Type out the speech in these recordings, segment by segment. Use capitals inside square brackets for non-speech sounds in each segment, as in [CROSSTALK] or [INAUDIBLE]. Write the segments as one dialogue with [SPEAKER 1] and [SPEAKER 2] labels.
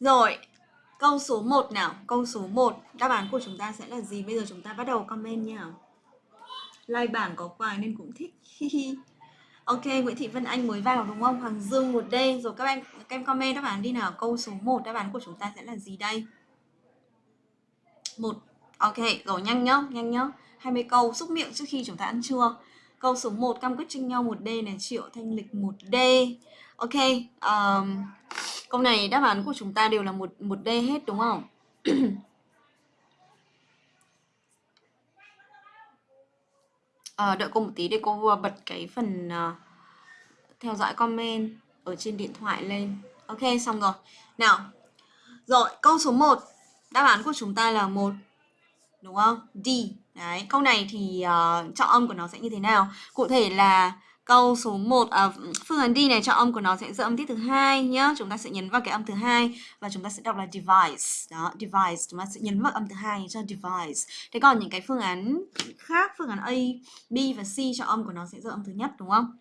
[SPEAKER 1] Rồi, câu số 1 nào, câu số 1 Đáp án của chúng ta sẽ là gì? Bây giờ chúng ta bắt đầu comment nha Like bảng có quà nên cũng thích. Ok, Nguyễn Thị Vân Anh mới vào đúng không? Hoàng Dương một d Rồi các em các em comment đáp án đi nào. Câu số 1 đáp án của chúng ta sẽ là gì đây? một. Ok, rồi nhanh nhá, nhanh nhá. 20 câu xúc miệng trước khi chúng ta ăn trưa. Câu số 1 cam quyết tranh nhau một d này Triệu Thanh Lịch một d Ok, um, câu này đáp án của chúng ta đều là một một d hết đúng không? à, [CLEARS THROAT] đợi cô một tí để cô vừa bật cái phần uh, theo dõi comment ở trên điện thoại lên. Ok xong rồi. Nào rồi câu số 1 đáp án của chúng ta là một đúng không? D. Đấy câu này thì uh, trọng âm của nó sẽ như thế nào? Cụ thể là câu số 1 à, phương án đi này cho âm của nó sẽ giữ âm tiết thứ hai nhá. Chúng ta sẽ nhấn vào cái âm thứ hai và chúng ta sẽ đọc là device. Đó device. Chúng ta sẽ nhấn vào âm thứ hai cho device. Thế còn những cái phương án khác phương án A B và C cho âm của nó sẽ giữ âm thứ nhất đúng không?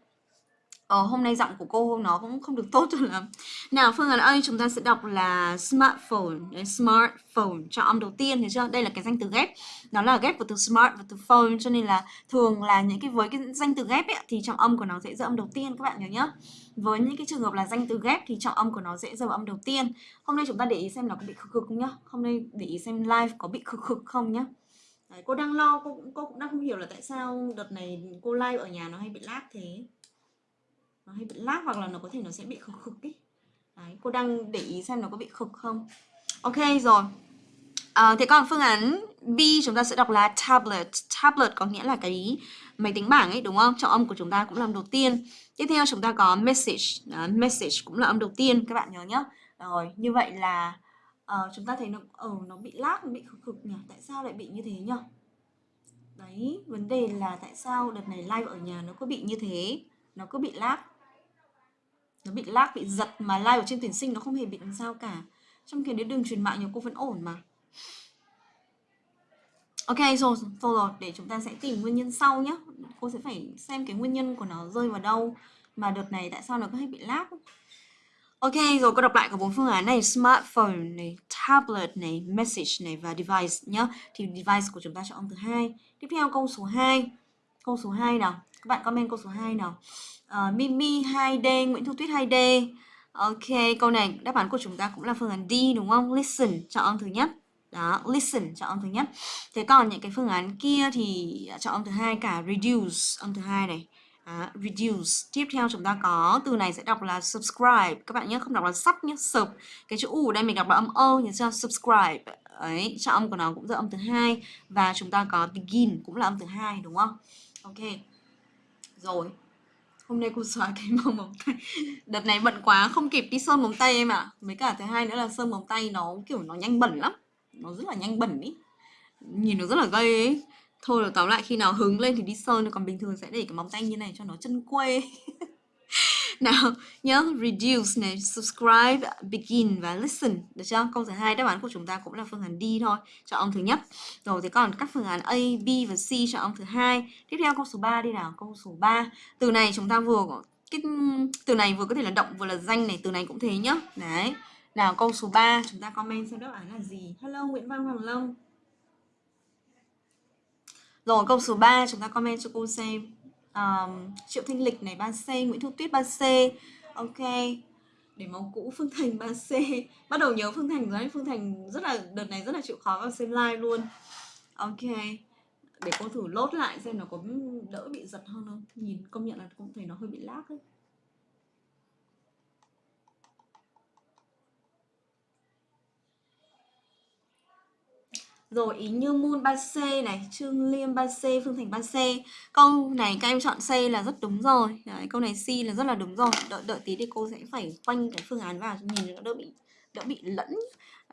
[SPEAKER 1] Ờ, hôm nay giọng của cô nó cũng không được tốt cho lắm. Nào, phương án A chúng ta sẽ đọc là smartphone, Đấy, smartphone cho âm đầu tiên thấy chưa? Đây là cái danh từ ghép. Nó là ghép của từ smart và từ phone cho nên là thường là những cái với cái danh từ ghép ấy, thì trọng âm của nó sẽ dỡ âm đầu tiên các bạn nhớ nhá. Với những cái trường hợp là danh từ ghép thì trọng âm của nó sẽ dỡ âm đầu tiên. Hôm nay chúng ta để ý xem nó có bị khực khực không nhá. Hôm nay để ý xem live có bị khực khực không nhá. Đấy, cô đang lo, cô, cô cũng đang không hiểu là tại sao đợt này cô live ở nhà nó hay bị lag thế nó hay bị lag hoặc là nó có thể nó sẽ bị khực khực ý. Đấy, cô đang để ý xem nó có bị khực không. Ok rồi. À, thế còn phương án B chúng ta sẽ đọc là tablet. Tablet có nghĩa là cái máy tính bảng ấy đúng không? Trọng âm của chúng ta cũng là âm đầu tiên. Tiếp theo chúng ta có message. Đó, message cũng là âm đầu tiên các bạn nhớ nhá. Rồi như vậy là uh, chúng ta thấy nó ở uh, nó bị lag nó bị khực khực nhỉ? Tại sao lại bị như thế nhỉ? Đấy vấn đề là tại sao đợt này live ở nhà nó có bị như thế? Nó cứ bị lag nó bị lag bị giật mà live ở trên tuyển sinh nó không hề bị làm sao cả. Trong khi đến đường truyền mạng nhiều cô vẫn ổn mà. Ok rồi thôi rồi để chúng ta sẽ tìm nguyên nhân sau nhé cô sẽ phải xem cái nguyên nhân của nó rơi vào đâu mà đợt này tại sao nó có hay bị lag. Ok, rồi cô đọc lại cả bốn phương án này Smartphone này, tablet này, message này và device nhá. Thì device của chúng ta chọn từ hai. Tiếp theo câu số 2 Câu số 2 nào. Các bạn comment câu số 2 nào uh, Mimi 2D, Nguyễn Thu Tuyết 2D. Ok, câu này đáp án của chúng ta cũng là phương án D đúng không? Listen, chọn âm thứ nhất. Đó, listen, chọn âm thứ nhất. Thế còn những cái phương án kia thì chọn âm thứ hai cả reduce, âm thứ hai này. À, reduce. Tiếp theo chúng ta có từ này sẽ đọc là subscribe. Các bạn nhé, không đọc là sub nhé, sub. Cái chữ u ở đây mình đọc là âm ơ, nhớ chưa? Subscribe. Ấy, chọn âm của nó cũng là âm thứ hai và chúng ta có begin cũng là âm thứ hai đúng không? Ok. Rồi, hôm nay cô xóa cái [LAUGHS] màu móng tay. Đợt này bận quá không kịp đi sơn móng tay em ạ. À. mấy cả thứ hai nữa là sơn móng tay nó kiểu nó nhanh bẩn lắm. Nó rất là nhanh bẩn ý. Nhìn nó rất là gây ấy. Thôi là tóm lại khi nào hứng lên thì đi sơn. Còn bình thường sẽ để cái móng tay như này cho nó chân quê. [LAUGHS] nào, nhớ reduce này, subscribe, begin và listen. Được chưa? Câu thứ hai, đáp án của chúng ta cũng là phương án D thôi, cho ông thứ nhất. Rồi thì còn các phương án A, B và C cho ông thứ hai. Tiếp theo câu số 3 đi nào, câu số 3 từ này chúng ta vừa có cái, từ này vừa có thể là động vừa là danh này, từ này cũng thế nhá. Đấy. Nào, câu số 3 chúng ta comment xem đáp án là gì. Hello, Nguyễn Văn Hoàng Long. Rồi, câu số 3 chúng ta comment cho cô xem um, Triệu Thanh Lịch này 3C, Nguyễn Thu Tuyết 3C Ok để máu cũ Phương Thành 3C Bắt đầu nhớ Phương Thành rồi Phương Thành rất là đợt này rất là chịu khó vào xem live luôn. Ok Để cô thử lốt lại xem nó có đỡ bị giật hơn không? Nhìn công nhận là cũng thấy nó hơi bị lag ấy. Rồi ý như Moon 3C này, Trương Liêm 3C, Phương Thành 3C. Câu này các em chọn C là rất đúng rồi. Đấy, câu này C là rất là đúng rồi. Đợi đợi tí thì cô sẽ phải quanh cái phương án vào cho nhìn nó đỡ bị đỡ bị lẫn.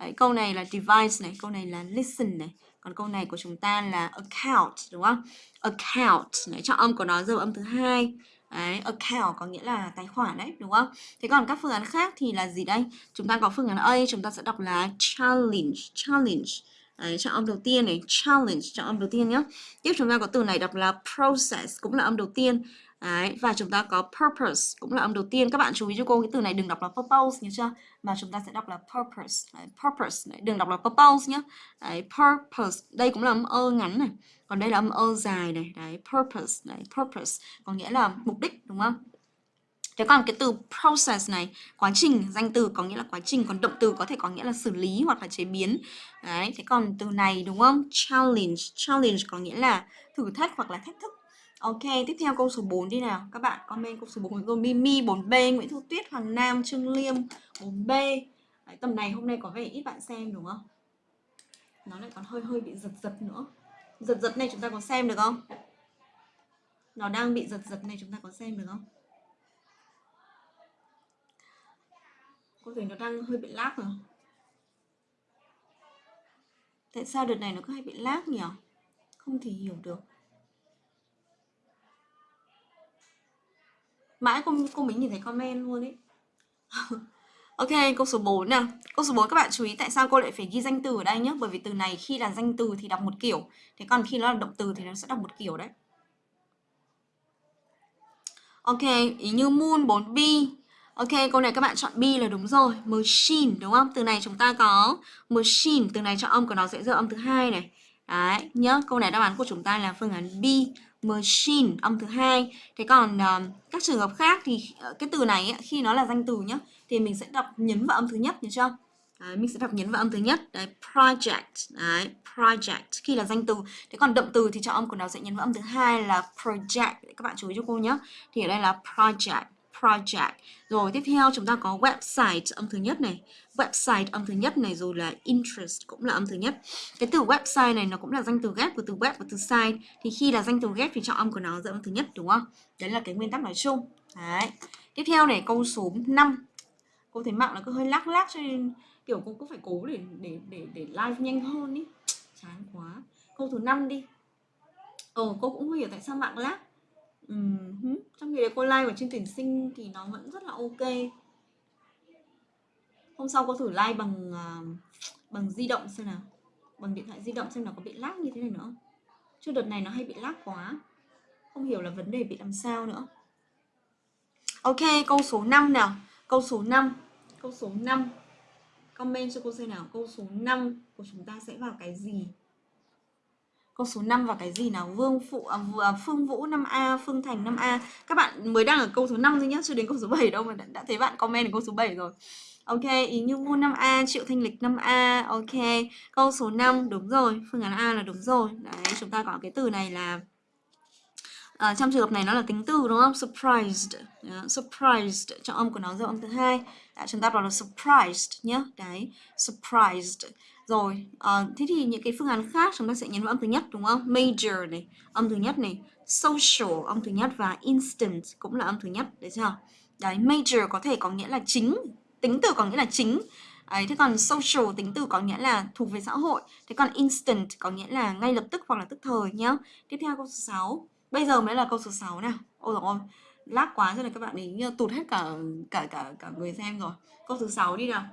[SPEAKER 1] Đấy, câu này là device này, câu này là listen này. Còn câu này của chúng ta là account đúng không? Account. Đấy, chọn âm của nó giờ âm thứ hai. Đấy, account có nghĩa là tài khoản đấy, đúng không? Thế còn các phương án khác thì là gì đây? Chúng ta có phương án A, chúng ta sẽ đọc là challenge, challenge. Đấy, chọn âm đầu tiên này, challenge, chọn âm đầu tiên nhé. Tiếp chúng ta có từ này đọc là process, cũng là âm đầu tiên. Đấy, và chúng ta có purpose cũng là âm đầu tiên. Các bạn chú ý cho cô cái từ này đừng đọc là purpose nhớ chưa? Mà chúng ta sẽ đọc là purpose. Đấy, purpose đấy, đừng đọc là purpose nhé. Đấy, purpose. Đây cũng là âm ơ ngắn này. Còn đây là âm ơ dài này. Đấy, purpose. Đấy, purpose. Có nghĩa là mục đích đúng không? Thế còn cái từ process này, quá trình, danh từ có nghĩa là quá trình, còn động từ có thể có nghĩa là xử lý hoặc là chế biến. Đấy, thế còn từ này đúng không? Challenge, challenge có nghĩa là thử thách hoặc là thách thức. Ok, tiếp theo câu số 4 đi nào. Các bạn comment câu số 4 rồi Mimi 4B, Nguyễn Thu Tuyết, Hoàng Nam, Trương Liêm 4B. Đấy, tầm này hôm nay có vẻ ít bạn xem đúng không? Nó lại còn hơi hơi bị giật giật nữa. Giật giật này chúng ta có xem được không? Nó đang bị giật giật này chúng ta có xem được không? Có vẻ nó đang hơi bị lag rồi. Tại sao đợt này nó cứ hay bị lag nhỉ? Không thể hiểu được. Mãi cô, cô mình nhìn thấy comment luôn ấy. [LAUGHS] ok, câu số 4 nào. Câu số 4 các bạn chú ý tại sao cô lại phải ghi danh từ ở đây nhé. Bởi vì từ này khi là danh từ thì đọc một kiểu. Thế còn khi nó là động từ thì nó sẽ đọc một kiểu đấy. Ok, ý như moon 4B Ok, câu này các bạn chọn B là đúng rồi. Machine đúng không? Từ này chúng ta có machine, từ này chọn âm của nó sẽ rơi âm thứ hai này. Đấy, nhớ câu này đáp án của chúng ta là phương án B, machine âm thứ hai. Thế còn uh, các trường hợp khác thì uh, cái từ này ấy, khi nó là danh từ nhá thì mình sẽ đọc nhấn vào âm thứ nhất nhớ chưa? Đấy, mình sẽ đọc nhấn vào âm thứ nhất đấy project đấy project khi là danh từ thế còn động từ thì chọn âm của nó sẽ nhấn vào âm thứ hai là project các bạn chú ý cho cô nhé thì ở đây là project project. Rồi, tiếp theo chúng ta có website âm thứ nhất này. Website âm thứ nhất này rồi là interest cũng là âm thứ nhất. Cái từ website này nó cũng là danh từ ghép của từ web và từ site. Thì khi là danh từ ghép thì chọn âm của nó dẫn âm thứ nhất, đúng không? Đấy là cái nguyên tắc nói chung. Đấy. Tiếp theo này, câu số 5. Cô thấy mạng nó cứ hơi lắc lắc cho nên kiểu cô cứ phải cố để để để để live nhanh hơn ý. Chán quá. Câu thứ 5 đi. Ờ cô cũng không hiểu tại sao mạng lác Ừ Trong khi đấy cô like ở chương tuyển sinh thì nó vẫn rất là ok. Hôm sau cô thử like bằng à, bằng di động xem nào. Bằng điện thoại di động xem nó có bị lag như thế này nữa. Chứ đợt này nó hay bị lag quá. Không hiểu là vấn đề bị làm sao nữa. Ok, câu số 5 nào. Câu số 5. Câu số 5. Comment cho cô xem nào. Câu số 5 của chúng ta sẽ vào cái gì? Câu số 5 và cái gì nào? Vương Phụ à, à Phương Vũ 5A, Phương Thành 5A. Các bạn mới đang ở câu số 5 thôi nhá, chưa đến câu số 7 đâu mà đã, đã thấy bạn comment ở câu số 7 rồi. Ok, ý Như Ngô 5A, Triệu Thanh Lịch 5A. Ok, câu số 5 đúng rồi, phương án A là đúng rồi. Đấy, chúng ta có cái từ này là À, trong trường hợp này nó là tính từ đúng không? Surprised. Yeah, surprised. Trọng âm của nó dấu âm thứ hai. À, chúng ta bảo là surprised nhé. Đấy, surprised. Rồi, uh, thế thì những cái phương án khác chúng ta sẽ nhấn vào âm thứ nhất đúng không? Major này, âm thứ nhất này, social âm thứ nhất và instant cũng là âm thứ nhất, đấy chưa? Đấy, major có thể có nghĩa là chính, tính từ có nghĩa là chính. Đấy, thế còn social tính từ có nghĩa là thuộc về xã hội. Thế còn instant có nghĩa là ngay lập tức hoặc là tức thời nhá. Tiếp theo câu số 6. Bây giờ mới là câu số 6 nào. Ôi dồi ôi, lát quá rồi các bạn ấy tụt hết cả cả cả cả người xem rồi. Câu thứ 6 đi nào.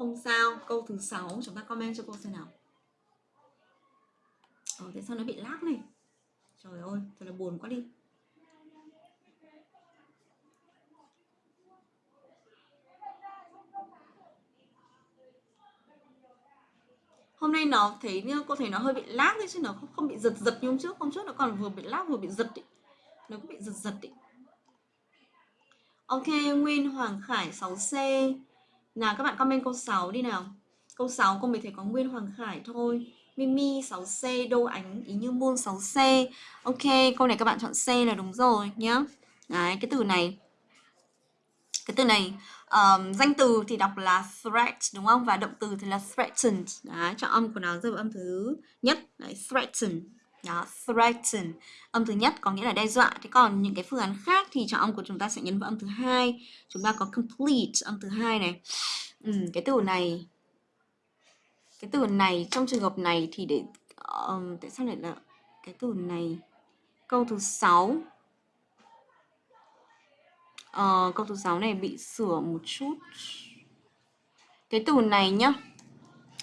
[SPEAKER 1] Không sao, câu thứ sáu chúng ta comment cho cô xem nào. Ờ, tại sao nó bị lag này? Trời ơi, thật là buồn quá đi. Hôm nay nó thấy như cô thấy nó hơi bị lag đấy chứ nó không, không bị giật giật như hôm trước. Hôm trước nó còn vừa bị lag vừa bị giật ý. Nó cũng bị giật giật ý. Ok, Nguyên Hoàng Khải 6C nào các bạn comment câu 6 đi nào. Câu 6 cô mới thấy có Nguyên Hoàng Khải thôi. Mimi 6C, Đô Ánh, Ý Như muôn 6C. Ok, câu này các bạn chọn C là đúng rồi nhá. Đấy, cái từ này cái từ này um, danh từ thì đọc là threat đúng không và động từ thì là threatened đấy chọn âm của nó rơi vào âm thứ nhất đấy threaten đó threaten âm thứ nhất có nghĩa là đe dọa. Thế còn những cái phương án khác thì chọn âm của chúng ta sẽ nhấn vào âm thứ hai. Chúng ta có complete âm thứ hai này. Ừ, cái từ này cái từ này trong trường hợp này thì để um, tại sao lại là cái từ này? Câu thứ sáu. Uh, câu thứ sáu này bị sửa một chút. Cái từ này nhá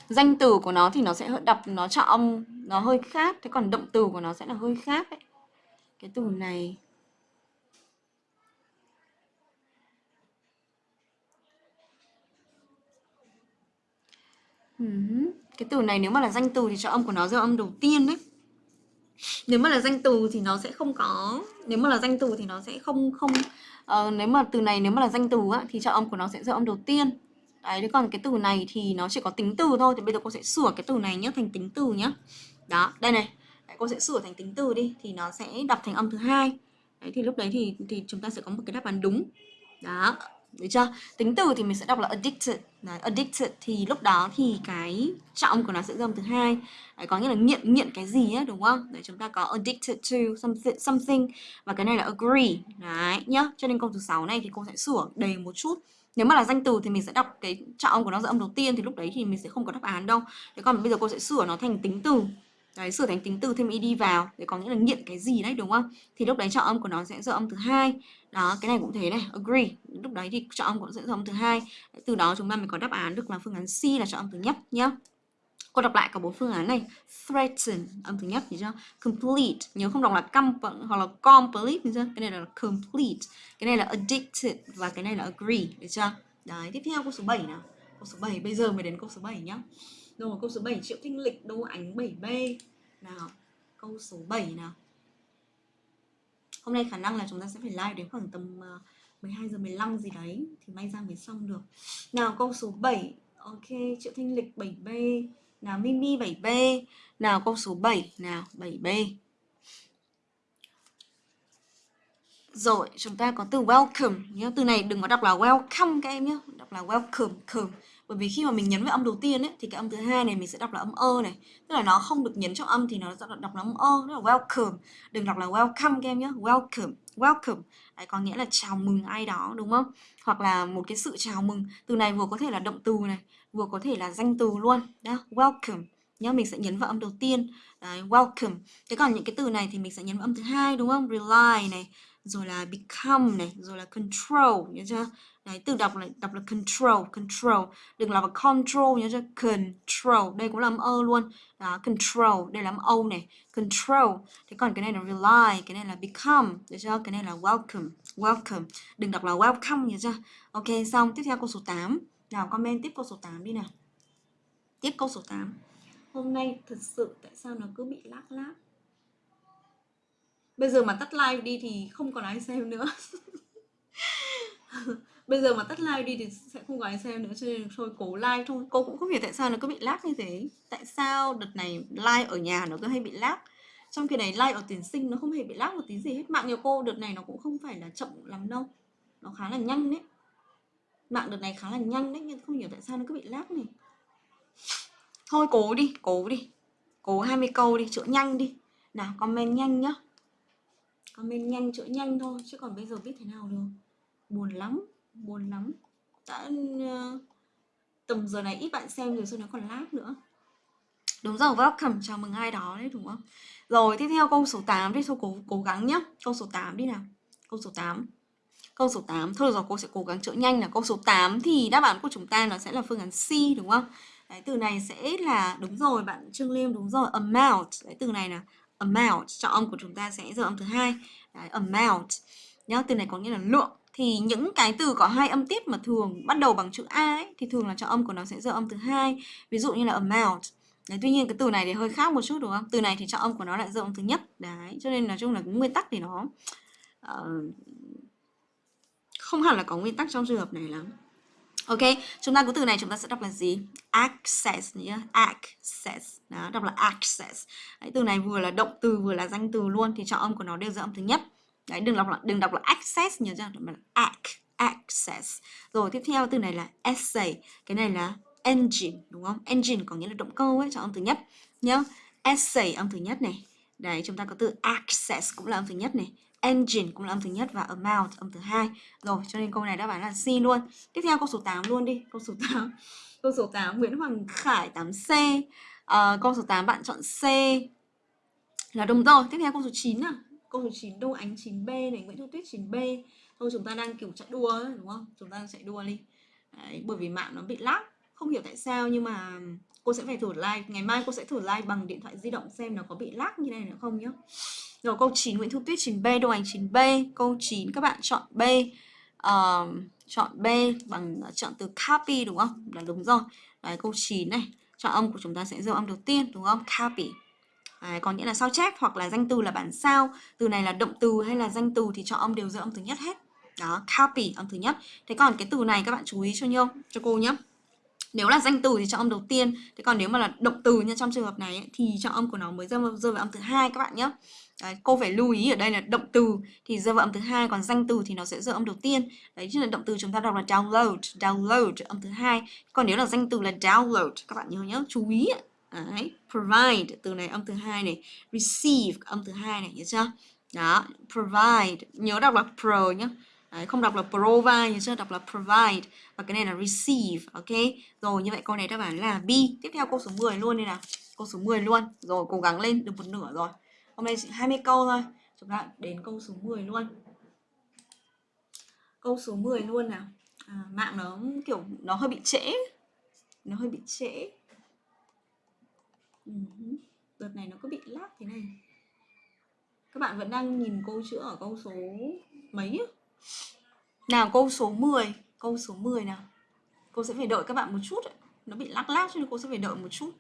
[SPEAKER 1] danh từ của nó thì nó sẽ đọc nó chọn âm nó hơi khác thế còn động từ của nó sẽ là hơi khác đấy cái từ này. Cái từ này nếu mà là danh từ thì cho âm của nó dấu âm đầu tiên đấy. Nếu mà là danh từ thì nó sẽ không có nếu mà là danh từ thì nó sẽ không không uh, nếu mà từ này nếu mà là danh từ á, thì cho âm của nó sẽ dấu âm đầu tiên. Đấy, thế còn cái từ này thì nó chỉ có tính từ thôi Thì bây giờ cô sẽ sửa cái từ này nhé thành tính từ nhé Đó, đây này đấy, Cô sẽ sửa thành tính từ đi Thì nó sẽ đọc thành âm thứ hai Đấy, thì lúc đấy thì thì chúng ta sẽ có một cái đáp án đúng Đó, được chưa? Tính từ thì mình sẽ đọc là addicted. Đấy, addicted thì lúc đó thì cái trọng của nó sẽ âm thứ hai. Đấy, có nghĩa là nghiện nghiện cái gì ấy đúng không? Đấy chúng ta có addicted to something, something và cái này là agree. Đấy nhá. Cho nên câu thứ sáu này thì cô sẽ sửa đầy một chút. Nếu mà là danh từ thì mình sẽ đọc cái trọng của nó ra âm đầu tiên thì lúc đấy thì mình sẽ không có đáp án đâu. Thế còn bây giờ cô sẽ sửa nó thành tính từ. Đấy, sửa thành tính từ thêm đi vào để có nghĩa là nghiện cái gì đấy đúng không? Thì lúc đấy trọng âm của nó sẽ ra âm thứ hai đó cái này cũng thế này agree lúc đấy thì chọn âm cũng sẽ âm thứ hai từ đó chúng ta mới có đáp án được là phương án C là chọn âm thứ nhất nhá cô đọc lại cả bốn phương án này. Threaten, âm thứ nhất thì chưa? Complete, nhớ không đọc là complete hoặc là complete thì chưa? Cái này là complete. Cái này là addicted và cái này là agree, được chưa? Đấy, tiếp theo câu số 7 nào. Câu số 7 bây giờ mới đến câu số 7 nhá. Rồi, câu số 7 triệu thanh lịch, đô ánh 7b nào, câu số 7 nào. Hôm nay khả năng là chúng ta sẽ phải live đến khoảng tầm à, 12 giờ 15 gì đấy, thì may ra mới xong được. Nào, câu số 7 ok, triệu thanh lịch 7b nào, mimi 7b nào, câu số 7 nào 7b rồi, chúng ta có từ welcome nhé từ này đừng có đọc là welcome các em nhé đọc là welcome, come. Bởi vì khi mà mình nhấn vào âm đầu tiên ấy, thì cái âm thứ hai này mình sẽ đọc là âm ơ này. Tức là nó không được nhấn trong âm thì nó sẽ đọc là âm ơ, tức là welcome. Đừng đọc là welcome các em nhé welcome welcome. Đấy, có nghĩa là chào mừng ai đó, đúng không? Hoặc là một cái sự chào mừng. Từ này vừa có thể là động từ này vừa có thể là danh từ luôn đó welcome, nhá, mình sẽ nhấn vào âm đầu tiên. Đấy, welcome. Thế còn những cái từ này thì mình sẽ nhấn vào âm thứ hai, đúng không? Rely này, rồi là become này, rồi là control, nhớ chưa? Đấy, từ đọc là đọc là control control. Đừng là control, nhớ chưa? Control, đây cũng là âm ơ luôn. Đó, control, đây là âm âu này. Control. Thế còn cái này là rely, cái này là become, được chưa? Cái này là welcome welcome. Đừng đọc là welcome, nhớ chưa? Ok, xong, tiếp theo câu số 8 nào, comment tiếp câu số 8 đi nào. Tiếp câu số 8 hôm nay thật sự tại sao nó cứ bị lác lác? Bây giờ mà tắt live đi thì không còn ai xem nữa. [LAUGHS] Bây giờ mà tắt live đi thì sẽ không có ai xem nữa, cho nên thôi cố live thôi. Cô cũng không hiểu tại sao nó cứ bị lag như thế. Tại sao đợt này live ở nhà nó cứ hay bị lag trong khi này live ở tuyển sinh nó không hề bị lag một tí gì hết. Mạng nhiều cô đợt này nó cũng không phải là chậm lắm đâu. Nó khá là nhanh đấy mạng đợt này khá là nhanh đấy nhưng không hiểu tại sao nó cứ bị lag này. Thôi cố đi cố đi. Cố 20 câu đi chữa nhanh đi. Nào comment nhanh nhá. Comment nhanh chữa nhanh thôi chứ còn bây giờ biết thế nào được. Buồn lắm buồn lắm. Đã uh, tầm giờ này ít bạn xem rồi sao nó còn lag nữa? Đúng rồi welcome chào mừng ai đó đấy đúng không? Rồi tiếp theo câu số 8 đi thôi cố cố gắng nhá. Câu số 8 đi nào. Câu số 8 câu số 8 thôi rồi cô sẽ cố gắng chữa nhanh là câu số 8 thì đáp án của chúng ta nó sẽ là phương án C đúng không? Đấy từ này sẽ là đúng rồi bạn Trương Liêm đúng rồi amount. Đấy từ này là amount. Trọng âm của chúng ta sẽ giờ âm thứ hai. Đấy, amount. Nhá từ này có nghĩa là lượng. Thì những cái từ có hai âm tiết mà thường bắt đầu bằng chữ a ấy, thì thường là trọng âm của nó sẽ giờ âm thứ hai. Ví dụ như là amount. Đấy, tuy nhiên cái từ này thì hơi khác một chút đúng không? Từ này thì trọng âm của nó lại giờ âm thứ nhất. Đấy, cho nên nói chung là cái nguyên tắc thì nó uh, không hẳn là có nguyên tắc trong trường hợp này lắm. Ok, chúng ta có từ này chúng ta sẽ đọc là gì? Access nhé, access. Đó, đọc là access. Đấy, từ này vừa là động từ vừa là danh từ luôn thì trọng âm của nó đều giữa âm thứ nhất. Đấy, đừng đọc là đừng đọc là access nhớ chưa? Đọc là ac, access. Rồi tiếp theo từ này là essay, cái này là engine đúng không? Engine có nghĩa là động cơ ấy, trọng âm thứ nhất nhá. Essay âm thứ nhất này. Đấy, chúng ta có từ access cũng là âm thứ nhất này engine cũng là âm thứ nhất và amount âm thứ hai. Rồi, cho nên câu này đáp án là C luôn. Tiếp theo câu số 8 luôn đi, câu số 8. [LAUGHS] Câu số 8 Nguyễn Hoàng Khải 8C. À, ờ, câu số 8 bạn chọn C. Là đúng rồi. Tiếp theo câu số 9 à. Câu số 9 Đô Ánh 9B này, Nguyễn Thu Tuyết 9B. Thôi chúng ta đang kiểu chạy đua ấy, đúng không? Chúng ta đang chạy đua đi. Đấy, bởi vì mạng nó bị lag, không hiểu tại sao nhưng mà cô sẽ phải thử like. Ngày mai cô sẽ thử like bằng điện thoại di động xem nó có bị lag như này nữa không nhá. Rồi câu 9 Nguyễn Thu Tuyết 9B, Đô Ánh 9B. Câu 9 các bạn chọn B. Uh, chọn B bằng ờ, chọn từ copy đúng không? Là đúng rồi. Đấy câu 9 này. chọn âm của chúng ta sẽ dấu âm đầu tiên đúng không copy À, có nghĩa là sao chép hoặc là danh từ là bản sao từ này là động từ hay là danh từ thì cho âm đều dơ âm thứ nhất hết đó copy âm thứ nhất thế còn cái từ này các bạn chú ý cho nhau cho cô nhé nếu là danh từ thì cho âm đầu tiên. Thế còn nếu mà là động từ như trong trường hợp này ấy, thì cho âm của nó mới rơi, vào rơi vào âm thứ hai các bạn nhé Đấy, cô phải lưu ý ở đây là động từ thì rơi vào âm thứ hai còn danh từ thì nó sẽ rơi âm đầu tiên. Đấy chứ là động từ chúng ta đọc là download download âm thứ hai. Còn nếu là danh từ là download các bạn nhớ nhớ chú ý đấy provide từ này âm thứ hai này receive âm thứ hai này nhớ chưa? Đó provide nhớ đọc là pro nhé Đấy, không đọc là provide nhưng chưa đọc là provide. Và cái này là receive ok? Rồi như vậy câu này đáp án là B tiếp theo câu số 10 luôn đây nào. Câu số 10 luôn. Rồi cố gắng lên được một nửa rồi. Hôm nay chỉ 20 câu thôi. Chúng ta đến câu số 10 luôn. Câu số 10 luôn nào. À, mạng nó kiểu nó hơi bị trễ. Nó hơi bị trễ. Ừ, đợt này nó có bị lag thế này. Các bạn vẫn đang nhìn câu chữ ở câu số mấy nào, câu số 10 Câu số 10 nào. Cô sẽ phải đợi các bạn một chút ấy. Nó bị lắc lác cho nên cô sẽ phải đợi một chút.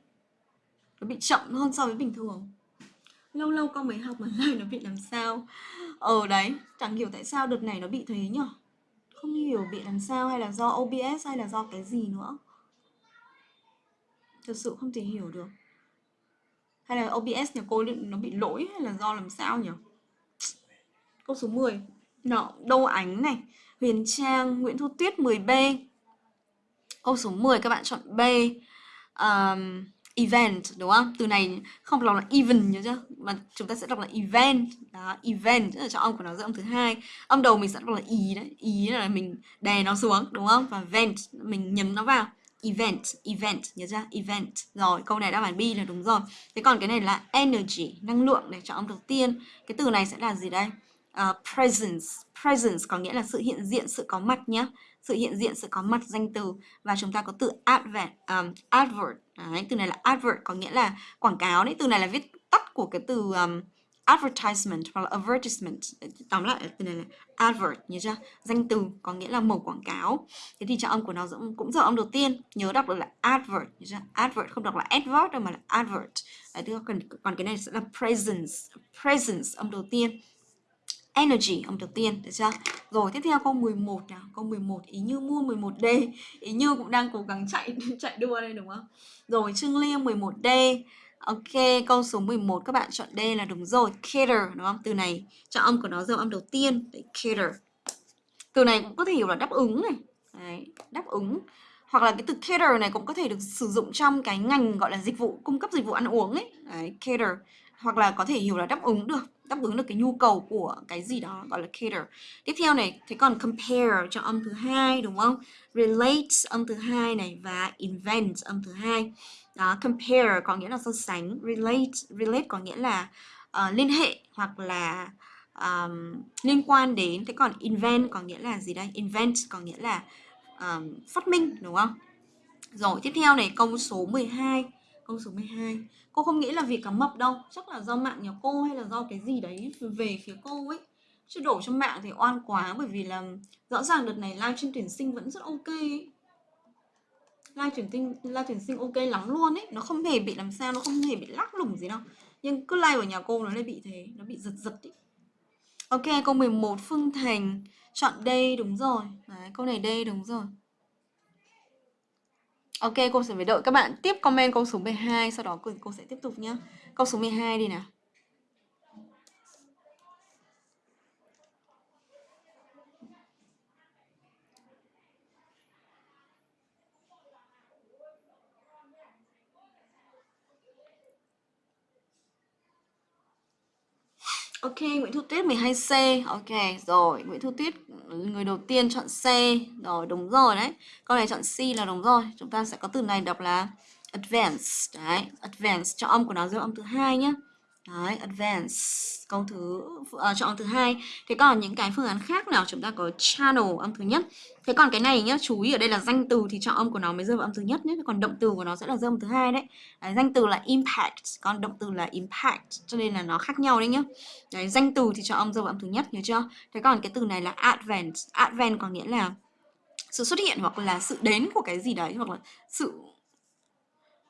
[SPEAKER 1] Nó bị chậm hơn so với bình thường. Lâu lâu con mới học mà lại [LAUGHS] nó bị làm sao? Ờ đấy. Chẳng hiểu tại sao đợt này nó bị thế nhở? Không hiểu bị làm sao hay là do OBS hay là do cái gì nữa. Thật sự không thể hiểu được. Hay là OBS nhà cô nó bị lỗi hay là do làm sao nhỉ Câu số 10 đó, Đô Ánh này Huyền Trang, Nguyễn Thu Tuyết 10B. Câu số 10 các bạn chọn B. Um, event đúng không? Từ này không đọc là even nhớ chưa? Mà chúng ta sẽ đọc là event. Đó, event tức là cho âm của nó giữa âm thứ hai. Âm đầu mình sẽ đọc là ý đấy. Ý là mình đè nó xuống đúng không? Và vent mình nhấn nó vào. Event, event nhớ chưa? Event. Rồi, câu này đáp án B là đúng rồi. Thế còn cái này là energy, năng lượng để cho âm đầu tiên. Cái từ này sẽ là gì đây? Uh, presence. Presence có nghĩa là sự hiện diện sự có mặt nhé sự hiện diện sự có mặt danh từ. Và chúng ta có từ advert um, advert. Đấy, từ này là advert có nghĩa là quảng cáo đấy. Từ này là viết tắt của cái từ um, advertisement hoặc là advertisement. Tóm lại từ này là advert nhớ chưa? Danh từ có nghĩa là mẫu quảng cáo. Thế thì trọng âm của nó cũng giờ âm đầu tiên. Nhớ đọc được là advert nhớ chưa? Advert không đọc là advert đâu mà là advert. Đấy, còn còn cái này sẽ là presence. Presence âm đầu tiên energy âm đầu tiên được chưa rồi tiếp theo câu 11 nào câu 11 ý như mua 11D ý như cũng đang cố gắng chạy [LAUGHS] chạy đua đây đúng không rồi Trương Liêm 11D Ok, câu số 11 các bạn chọn D là đúng rồi. Cater, đúng không? Từ này, chọn âm của nó dấu âm đầu tiên. Đấy, cater. Từ này cũng có thể hiểu là đáp ứng này. Đấy, đáp ứng. Hoặc là cái từ cater này cũng có thể được sử dụng trong cái ngành gọi là dịch vụ, cung cấp dịch vụ ăn uống ấy. Đấy, cater. Hoặc là có thể hiểu là đáp ứng được đáp ứng được cái nhu cầu của cái gì đó gọi là cater. Tiếp theo này thế còn compare cho âm thứ hai đúng không? Relate âm thứ hai này và invent âm thứ hai. Đó compare có nghĩa là so sánh relate relate có nghĩa là uh, liên hệ hoặc là um, liên quan đến. Thế còn invent có nghĩa là gì đây? Invent có nghĩa là um, phát minh đúng không? Rồi tiếp theo này câu số 12 câu số 12 cô không nghĩ là vì cá mập đâu, chắc là do mạng nhà cô hay là do cái gì đấy về phía cô ấy. Chứ đổ cho mạng thì oan quá, bởi vì là rõ ràng đợt này live trên tuyển sinh vẫn rất ok ấy. live tuyển sinh live tuyển sinh ok lắm luôn ấy. Nó không hề bị làm sao, nó không hề bị lắc lủng gì đâu. Nhưng cứ live ở nhà cô nó lại bị thế, nó bị giật giật ấy. ok, câu 11 phương thành. Chọn đây đúng rồi. Đấy, câu này đây đúng rồi. Ok, cô sẽ phải đợi các bạn tiếp comment câu số 12 Sau đó cô, sẽ tiếp tục nhé Câu số 12 đi nào. Ok, Nguyễn Thu Tuyết 12C. Ok, rồi, Nguyễn Thu Tuyết người đầu tiên chọn C. Rồi, đúng rồi đấy. Câu này chọn C là đúng rồi. Chúng ta sẽ có từ này đọc là advanced. Đấy, advanced cho âm của nó giữa âm thứ hai nhé. Đấy, advance câu thứ uh, chọn thứ hai. Thế còn những cái phương án khác nào chúng ta có channel âm thứ nhất. Thế còn cái này nhá, chú ý ở đây là danh từ thì chọn âm của nó mới rơi vào âm thứ nhất nhé. Còn động từ của nó sẽ là rơi âm thứ hai đấy. đấy. Danh từ là impact, còn động từ là impact, cho nên là nó khác nhau đấy nhá. Đấy, danh từ thì chọn âm rơi vào âm thứ nhất, nhớ chưa? Thế còn cái từ này là advent, advent có nghĩa là sự xuất hiện hoặc là sự đến của cái gì đấy hoặc là sự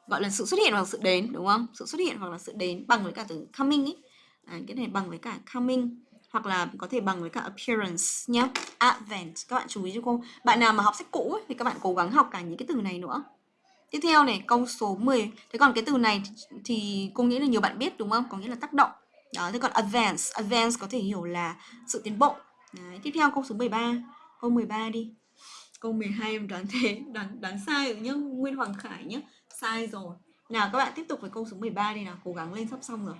[SPEAKER 1] gọi là sự xuất hiện hoặc sự đến đúng không? Sự xuất hiện hoặc là sự đến bằng với cả từ coming ấy à, cái này bằng với cả coming hoặc là có thể bằng với cả appearance nhé advent các bạn chú ý cho cô. Bạn nào mà học sách cũ ấy, thì các bạn cố gắng học cả những cái từ này nữa. Tiếp theo này câu số 10 thế còn cái từ này thì, thì cô nghĩ là nhiều bạn biết đúng không? Có nghĩa là tác động. Đó thế còn advance advance có thể hiểu là sự tiến bộ. Đấy, tiếp theo câu số 13 câu 13 đi. Câu 12 em đoán thế đoán đoán sai rồi nhá Nguyên Hoàng Khải nhá sai rồi. Nào các bạn tiếp tục với câu số 13 đi nào. Cố gắng lên sắp xong rồi.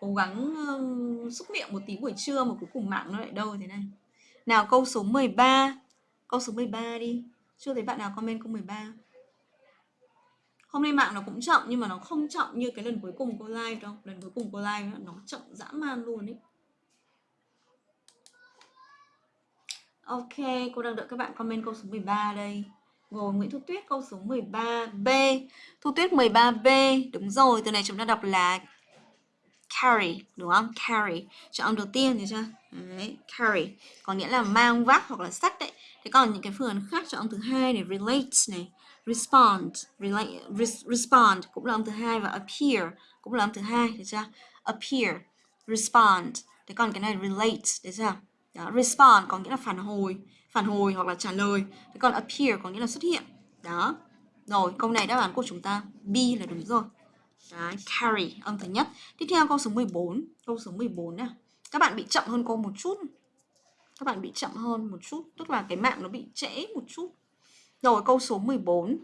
[SPEAKER 1] Cố gắng uh, xúc miệng một tí buổi trưa mà cuối cùng mạng nó lại đâu thế này. Nào câu số 13 câu số 13 đi. Chưa thấy bạn nào comment câu 13 hôm nay mạng nó cũng chậm nhưng mà nó không chậm như cái lần cuối cùng cô live đâu. Lần cuối cùng cô live nó chậm dã man luôn ấy Ok, cô đang đợi các bạn comment câu số 13 đây. Rồi, Nguyễn Thu Tuyết câu số 13B. Thu Tuyết 13B, đúng rồi, từ này chúng ta đọc là carry, đúng không? Carry. Chọn âm đầu tiên thì chưa? Đấy, carry. Có nghĩa là mang vác hoặc là sách đấy. Thế còn những cái phương án khác chọn âm thứ hai này, relate này, respond, relate, res, respond cũng là âm thứ hai và appear cũng là âm thứ hai, được chưa? Appear, respond. Thế còn cái này relate, được chưa? Đó, respond có nghĩa là phản hồi, phản hồi hoặc là trả lời. Thế còn appear có nghĩa là xuất hiện. Đó. Rồi, câu này đáp án của chúng ta B là đúng rồi. Đấy, carry âm thứ nhất. Tiếp theo câu số 14, câu số 14 nè Các bạn bị chậm hơn cô một chút. Các bạn bị chậm hơn một chút, tức là cái mạng nó bị trễ một chút. Rồi câu số 14.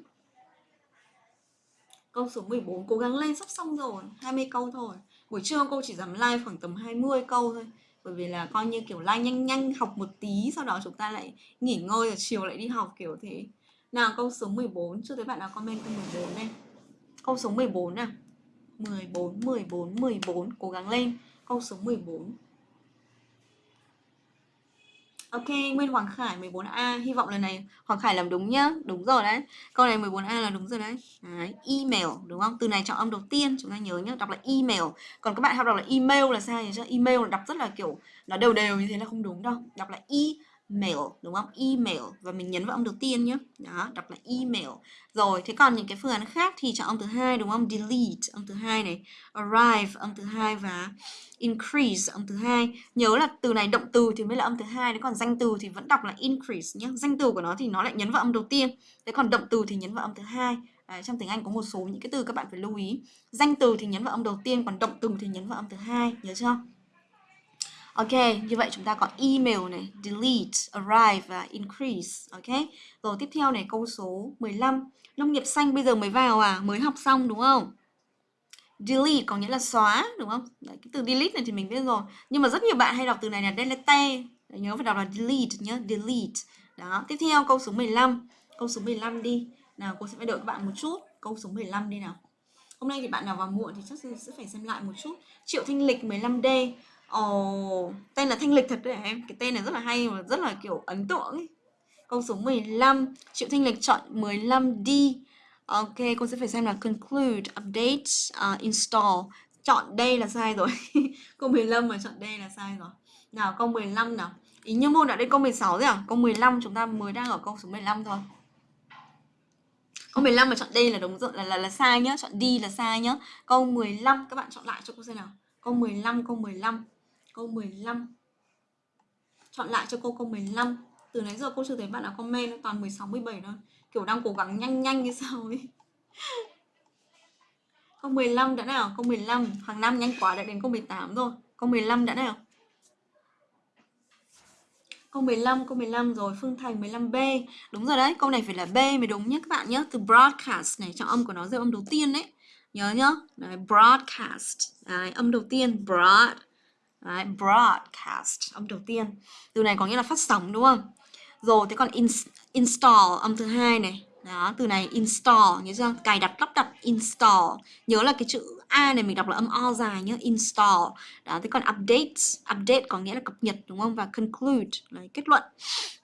[SPEAKER 1] Câu số 14 cố gắng lên sắp xong rồi, 20 câu thôi. Buổi trưa cô chỉ dám live khoảng tầm 20 câu thôi bởi vì là coi như, kiểu, lai nhanh nhanh học một tí, sau đó chúng ta lại nghỉ ngơi rồi chiều lại đi học, kiểu thế. Nào, câu số 14 chưa thấy bạn nào comment câu 14 đây. Câu số 14 nào. 14 14 14 cố gắng lên. Câu số 14 Ok, Nguyên Hoàng Khải 14A, hy vọng lần này Hoàng Khải làm đúng nhá, đúng rồi đấy. Câu này 14A là đúng rồi đấy. đấy. Email, đúng không? Từ này chọn âm đầu tiên, chúng ta nhớ nhá, đọc là email. Còn các bạn học đọc là email là sai chứ? Email là đọc rất là kiểu nó đều đều như thế là không đúng đâu. Đọc là e mail đúng không? Email và mình nhấn vào âm đầu tiên nhé. Đó, đọc là email. Rồi, thế còn những cái phương án khác thì chọn âm thứ hai đúng không? Delete âm thứ hai này, arrive âm thứ hai và increase âm thứ hai. Nhớ là từ này động từ thì mới là âm thứ hai, đấy còn danh từ thì vẫn đọc là increase nhé. Danh từ của nó thì nó lại nhấn vào âm đầu tiên. Thế còn động từ thì nhấn vào âm thứ hai. À, trong tiếng Anh có một số những cái từ các bạn phải lưu ý. Danh từ thì nhấn vào âm đầu tiên, còn động từ thì nhấn vào âm thứ hai, nhớ chưa? Ok, như vậy chúng ta có email này, delete, arrive và increase. Ok, rồi tiếp theo này câu số 15. Nông nghiệp xanh bây giờ mới vào à, mới học xong đúng không? Delete có nghĩa là xóa đúng không? Đấy, cái từ delete này thì mình biết rồi. Nhưng mà rất nhiều bạn hay đọc từ này là delete. Đấy, nhớ phải đọc là delete nhé, delete. Đó, tiếp theo câu số 15. Câu số 15 đi. Nào, cô sẽ phải đợi các bạn một chút. Câu số 15 đi nào. Hôm nay thì bạn nào vào muộn thì chắc sẽ phải xem lại một chút. Triệu Thanh Lịch 15D. Ồ, tên là Thanh Lịch thật đấy em. Cái tên này rất là hay và rất là kiểu ấn tượng ấy. Câu số 15, Triệu Thanh Lịch chọn 15D. Ok, cô sẽ phải xem là conclude, update, uh, install. Chọn đây là sai rồi. [LAUGHS] câu 15 mà chọn đây là sai rồi. Nào, câu 15 nào. Ý như môn đã đến câu 16 rồi à? Câu 15 chúng ta mới đang ở câu số 15 thôi. Câu 15 mà chọn đây là đúng rồi, là, là, là sai nhá. Chọn D là sai nhá. Câu 15 các bạn chọn lại cho cô xem nào. Câu 15, câu 15 câu 15 chọn lại cho cô câu 15 từ nãy giờ cô chưa thấy bạn nào comment nó toàn 16 17 thôi. Kiểu đang cố gắng nhanh nhanh như sao ấy. [LAUGHS] Câu 15 đã nào? Câu 15 hàng năm nhanh quá đã đến câu 18 rồi. Câu 15 đã nào? Câu 15, câu 15 rồi, Phương Thành 15B Đúng rồi đấy, câu này phải là B mới đúng nhé các bạn nhé. Từ broadcast này, trọng âm của nó rơi âm đầu tiên đấy. Nhớ nhá, đấy, broadcast. Đấy, Âm đầu tiên, broad. Đấy, broadcast âm đầu tiên. Từ này có nghĩa là phát sóng đúng không? Rồi thế còn in, install âm thứ hai này. Đó từ này install nhớ chưa? Cài đặt lắp đặt install. Nhớ là cái chữ a này mình đọc là âm o dài nhớ install. Đó thế còn update update có nghĩa là cập nhật đúng không? Và conclude là kết luận.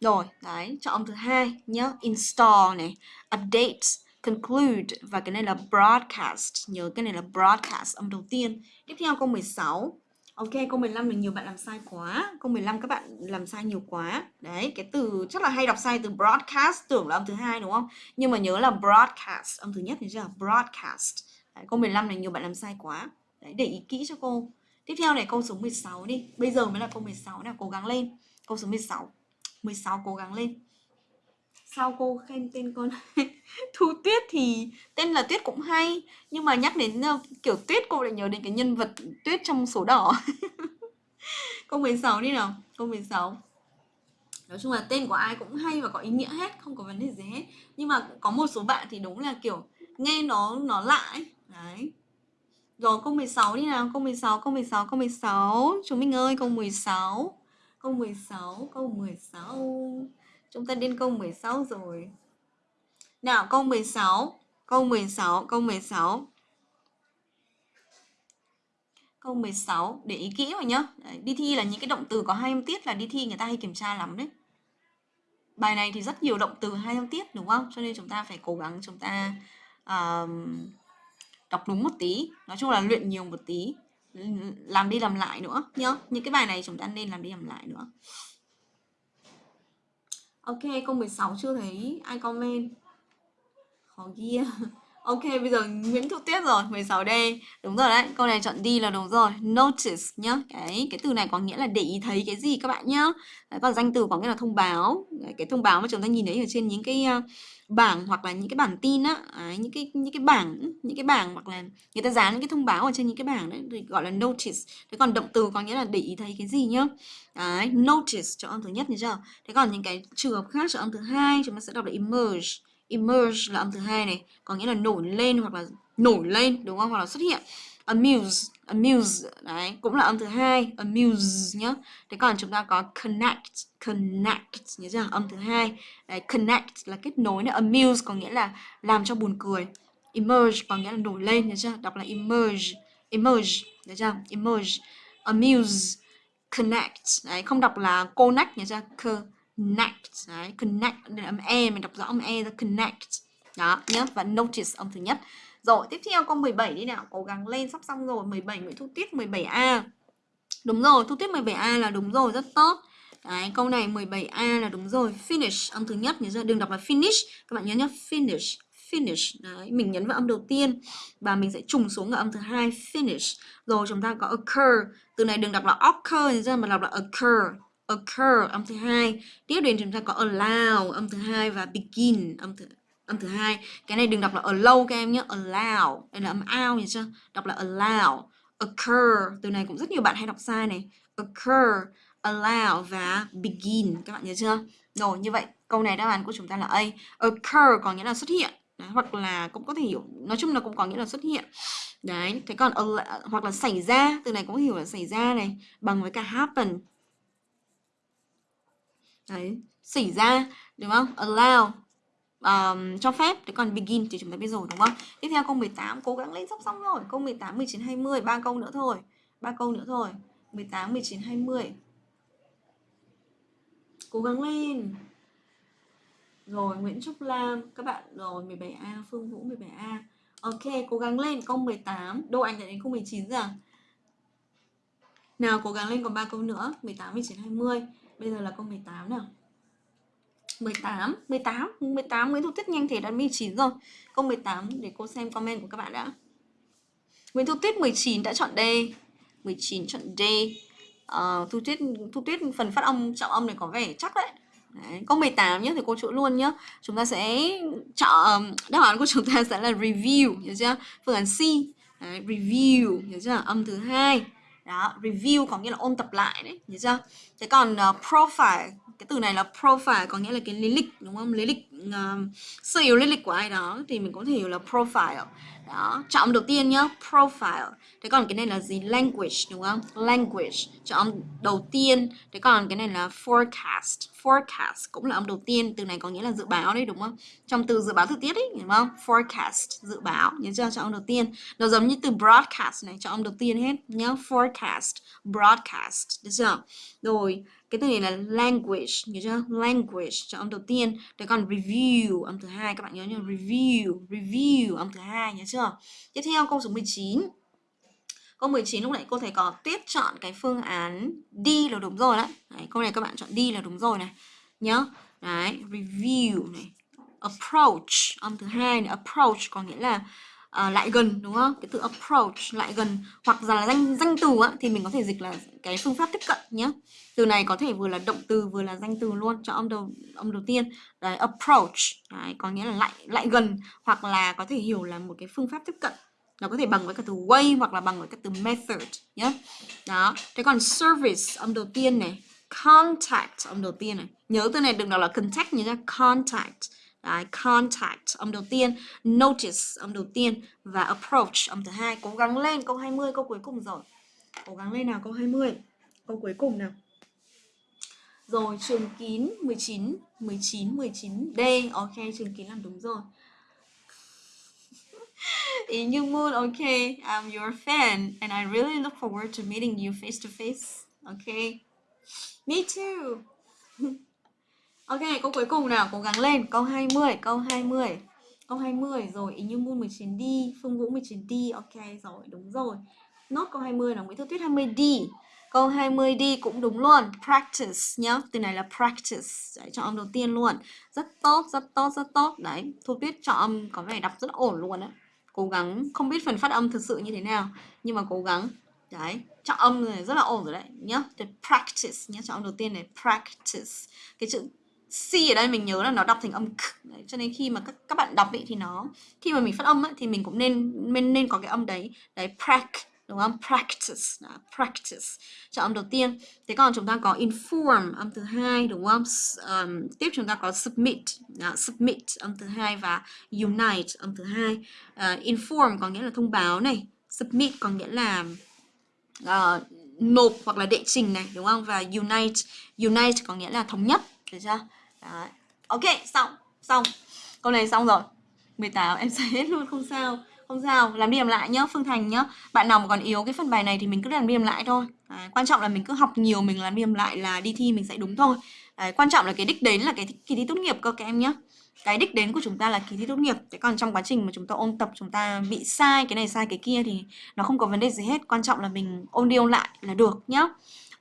[SPEAKER 1] Rồi đấy cho âm thứ hai nhớ install này update conclude. Và cái này là broadcast nhớ cái này là broadcast âm đầu tiên. Tiếp theo câu 16 Ok, câu 15 là nhiều bạn làm sai quá. Câu 15 các bạn làm sai nhiều quá. Đấy, cái từ chắc là hay đọc sai từ broadcast tưởng là âm thứ hai đúng không? Nhưng mà nhớ là broadcast âm thứ nhất thì chưa? Broadcast. Đấy, câu 15 này nhiều bạn làm sai quá. Đấy, để ý kỹ cho cô. Tiếp theo này câu số 16 đi. Bây giờ mới là câu 16 nào, cố gắng lên. Câu số 16. 16 cố gắng lên. Sao cô khen tên con [LAUGHS] Thu Tuyết thì tên là Tuyết cũng hay Nhưng mà nhắc đến ờ, kiểu Tuyết cô lại nhớ đến cái nhân vật Tuyết trong số đỏ. [LAUGHS] Câu 16 đi nào Câu 16 Nói chung là tên của ai cũng hay và có ý nghĩa hết Không có vấn đề gì hết. Nhưng mà có một số bạn thì đúng là kiểu Nghe nó nó lạ ấy. Đấy. Rồi câu 16 đi nào Câu 16, câu 16, câu 16 Chúng mình ơi câu 16 Câu 16, câu 16 Chúng ta đến câu 16 rồi. Nào câu 16, câu 16, câu 16. Câu 16, để ý kỹ vào nhá. Đấy, đi thi là những cái động từ có hai âm tiết là đi thi người ta hay kiểm tra lắm đấy. Bài này thì rất nhiều động từ hai âm tiết đúng không? Cho nên chúng ta phải cố gắng chúng ta uh, đọc đúng một tí. Nói chung là luyện nhiều một tí. Làm đi làm lại nữa nhá. Những cái bài này chúng ta nên làm đi làm lại nữa. Ok, câu 16 chưa thấy ai comment. Khó ghi. Ok, bây giờ Nguyễn Thu Tuyết rồi, 16D. Đúng rồi đấy, câu này chọn D là đúng rồi. Notice nhá. Cái cái từ này có nghĩa là để ý thấy cái gì các bạn nhá. Đấy, còn danh từ có nghĩa là thông báo. Đấy, cái thông báo mà chúng ta nhìn thấy ở trên những cái uh, bảng hoặc là những cái bản tin á, đấy, những cái những cái bảng, những cái bảng hoặc là người ta dán những cái thông báo ở trên những cái bảng đấy thì gọi là notice. Thế còn động từ có nghĩa là để ý thấy cái gì nhá. Đấy, notice cho âm thứ nhất như chưa? Thế còn những cái trường hợp khác cho âm thứ hai chúng ta sẽ đọc là emerge emerge là âm thứ hai này có nghĩa là nổi lên hoặc là nổi lên đúng không? Hoặc là xuất hiện. Amuse amuse đấy cũng là âm thứ hai amuse nhá. Thế còn chúng ta có connect connect nhớ chưa? Âm thứ hai. Đấy, connect là kết nối này amuse có nghĩa là làm cho buồn cười. Emerge có nghĩa là nổi lên nhớ chưa? Đọc là emerge emerge nhớ chưa? Emerge. Amuse connect đấy không đọc là connect nhớ chưa? Connect đấy connect đây là âm e mình đọc rõ âm e là connect đó nhớ và notice âm thứ nhất rồi tiếp theo câu 17 đi nào cố gắng lên sắp xong rồi 17 Nguyễn Thu Tiết 17A đúng rồi Thu Tiết 17A là đúng rồi rất tốt Đấy, câu này 17A là đúng rồi. Finish, âm thứ nhất. Nhớ chưa? Đừng đọc là finish. Các bạn nhớ nhé. Finish. Finish. Đấy, mình nhấn vào âm đầu tiên. Và mình sẽ trùng xuống ở âm thứ hai. Finish. Rồi chúng ta có occur. Từ này đừng đọc là occur. Nhớ chưa? Mà đọc là occur occur âm thứ hai. Tiếp đến chúng ta có allow âm thứ hai và begin âm thứ âm thứ hai. Cái này đừng đọc là allow các em nhé allow. Đây là âm ao nhỉ chưa? Đọc là allow. Occur từ này cũng rất nhiều bạn hay đọc sai này. Occur allow và begin. Các bạn nhớ chưa? Rồi như vậy câu này đáp án của chúng ta là A. Occur có nghĩa là xuất hiện. Đấy, hoặc là cũng có thể hiểu nói chung là cũng có nghĩa là xuất hiện. Đấy thế còn hoặc là xảy ra từ này cũng hiểu là xảy ra này bằng với cả happen. Đấy, xảy ra đúng không? Allow um, cho phép thế còn begin thì chúng ta biết rồi đúng không? Tiếp theo câu 18 cố gắng lên sắp xong rồi. Câu 18 19 20 ba câu nữa thôi. ba câu nữa thôi. 18 19 20. Cố gắng lên. Rồi Nguyễn Trúc Lam các bạn rồi 17A Phương Vũ 17A. Ok, cố gắng lên câu 18. Đô Anh đã đến câu 19 rồi. Nào cố gắng lên còn ba câu nữa, 18 19 20. Bây giờ là câu 18 nào. 18 18 18 Nguyễn Thu Tuyết nhanh thể đã 19 rồi. Câu 18 để cô xem comment của các bạn đã. Nguyễn Thu Tuyết 19 đã chọn D. 19 chọn D. Uh, Thu Tuyết Thu Tuyết phần phát âm trọng âm này có vẻ chắc đấy. Đấy, câu 18 nhé thì cô chỗ luôn nhé chúng ta sẽ chọn ờ, đáp án của chúng ta sẽ là review hiểu chưa? Phương án C. Đấy, review hiểu chưa? Âm thứ hai đó review có nghĩa là ôn tập lại đấy nhớ chưa? Thế còn uh, profile cái từ này là profile có nghĩa là cái lý lịch đúng không? Lý lịch Um, uh, sơ yếu lý lịch của ai đó thì mình có thể hiểu là profile. Đó chọn đầu tiên nhá profile. Thế còn cái này là gì? Language đúng không? Language chọn đầu tiên. Thế còn cái này là forecast. Forecast cũng là âm đầu tiên. Từ này có nghĩa là dự báo đấy đúng không? Trong từ dự báo thời tiết ấy đúng không? Forecast dự báo nhớ chưa? Chọn đầu tiên. Nó giống như từ broadcast này chọn đầu tiên hết nhớ forecast broadcast được chưa? Rồi cái từ này là language nhớ chưa? Language cho âm đầu tiên. Rồi còn review, âm thứ hai, các bạn nhớ nhá review review, âm thứ hai, nhớ chưa? Tiếp theo, câu số 19 câu 19 lúc nãy cô thấy có tuyết chọn cái phương án đi là đúng rồi đấy. đấy, câu này các bạn chọn đi là đúng rồi này. Nhớ. Đấy, review này. Approach, âm thứ hai này, approach có nghĩa là uh, lại gần đúng không? Cái từ approach lại gần hoặc là danh danh từ á, thì mình có thể dịch là cái phương pháp tiếp cận nhé từ này có thể vừa là động từ vừa là danh từ luôn cho âm đầu âm đầu tiên. Đấy approach đấy, có nghĩa là lại lại gần hoặc là có thể hiểu là một cái phương pháp tiếp cận. Nó có thể bằng với cả từ way hoặc là bằng với cả từ method nhé đó thế còn service âm đầu tiên này. Contact âm đầu tiên này. Nhớ từ này đừng đọc là contact nhớ ra contact. Đấy, contact âm đầu tiên, notice âm đầu tiên và approach âm thứ hai. Cố gắng lên câu 20 câu cuối cùng rồi. Cố gắng lên nào câu 20. Câu cuối cùng nào. Rồi trường kín 19 19 19D. Ok, trường kín làm đúng rồi. [LAUGHS] In you mood, okay, I'm your fan and I really look forward to meeting you face to face. Okay. Me too. [LAUGHS] Ok, câu cuối cùng nào, cố gắng lên. Câu 20, câu 20. Câu 20 rồi, ý như Moon 19 đi, Phương Vũ 19 đi. Ok rồi, đúng rồi. Nốt câu 20 là Nguyễn Thư Tuyết 20 đi. Câu 20 đi cũng đúng luôn. Practice nhá. Từ này là practice. Đấy, chọn âm đầu tiên luôn. Rất tốt, rất tốt, rất tốt. Đấy, Thu Tuyết chọn âm có vẻ đọc rất ổn luôn đấy. Cố gắng, không biết phần phát âm thực sự như thế nào. Nhưng mà cố gắng. Đấy, chọn âm này rất là ổn rồi đấy nhá. The practice nhá, chọn âm đầu tiên này practice. Cái chữ C ở đây mình nhớ là nó đọc thành âm k. Đấy, cho nên khi mà các các bạn đọc ấy thì nó khi mà mình phát âm ấy, thì mình cũng nên nên nên có cái âm đấy. Đấy prac đúng không? Practice đó, practice. Cho âm đầu tiên. Thế còn chúng ta có inform âm thứ hai đúng không? Um, tiếp chúng ta có submit đó, submit âm thứ hai và unite âm thứ hai. Uh, inform có nghĩa là thông báo này submit có nghĩa là uh, nộp hoặc là đệ trình này đúng không? Và unite unite có nghĩa là thống nhất được chưa? Đấy. Ok, xong, xong. Câu này xong rồi. 18 em sai hết luôn không sao. Không sao, làm đi làm lại nhá, Phương Thành nhá. Bạn nào mà còn yếu cái phần bài này thì mình cứ làm đi làm lại thôi. À, quan trọng là mình cứ học nhiều mình làm đi làm lại là đi thi mình sẽ đúng thôi. À, quan trọng là cái đích đến là cái kỳ thi tốt nghiệp cơ các em nhá. Cái đích đến của chúng ta là kỳ thi tốt nghiệp. Thế còn trong quá trình mà chúng ta ôn tập chúng ta bị sai cái này sai cái kia thì nó không có vấn đề gì hết. Quan trọng là mình ôn đi ôn lại là được nhá.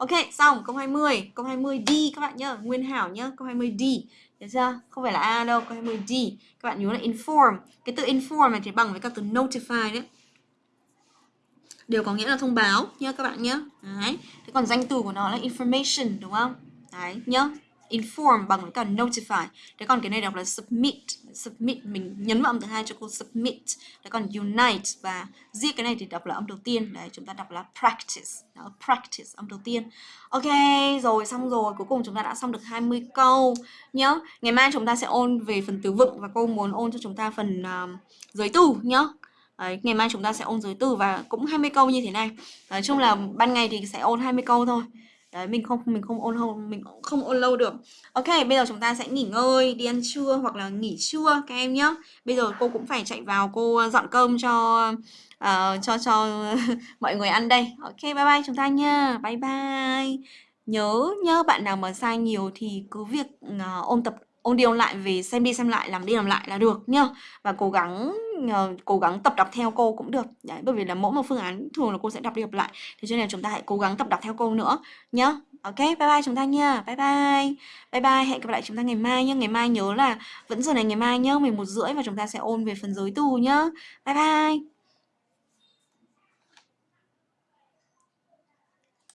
[SPEAKER 1] Ok, xong câu 20. Câu 20 D các bạn nhá, Nguyên Hảo nhá, câu 20 D. Được chưa? Không phải là A đâu, câu 20 D. Các bạn nhớ là inform. Cái từ inform này thì bằng với các từ notify đấy. Đều có nghĩa là thông báo nhá các bạn nhá. Đấy. Thế còn danh từ của nó là information đúng không? Đấy nhá inform bằng với cả notify thế còn cái này đọc là submit submit mình nhấn vào âm thứ hai cho cô submit. Đấy còn unite và riêng cái này thì đọc là âm đầu tiên. Đấy chúng ta đọc là practice. Đó, practice âm đầu tiên. Ok rồi xong rồi. Cuối cùng chúng ta đã xong được 20 câu nhá. Ngày mai chúng ta sẽ ôn về phần từ vựng và cô muốn ôn cho chúng ta phần uh, giới từ nhá. Đấy, ngày mai chúng ta sẽ ôn giới từ và cũng 20 câu như thế này. Nói chung là ban ngày thì sẽ ôn 20 câu thôi đấy mình không mình không ôn lâu mình không ôn lâu được. Ok bây giờ chúng ta sẽ nghỉ ngơi đi ăn trưa hoặc là nghỉ trưa các em nhé bây giờ cô cũng phải chạy vào cô ờ, dọn cơm cho uh, cho cho [LAUGHS] mọi người ăn đây. Ok bye bye chúng ta nha. Bye bye. Nhớ nhớ bạn nào mà sai nhiều thì cứ việc uh, ôn tập ôn đi ôn lại về xem đi xem lại làm đi làm lại là được nhá. Và cố gắng uh, cố gắng tập đọc theo cô cũng được. Đấy bởi vì là mỗi một phương án thường là cô sẽ đọc đi đọc lại. Thế cho nên là chúng ta hãy cố gắng tập đọc theo cô nữa nhá. Ok bye bye chúng ta nha. Bye bye. Bye bye hẹn gặp lại chúng ta ngày mai nhá. Ngày mai nhớ là vẫn giờ này ngày mai nhá 11 rưỡi và chúng ta sẽ ôn về phần giới từ nhá. Bye bye.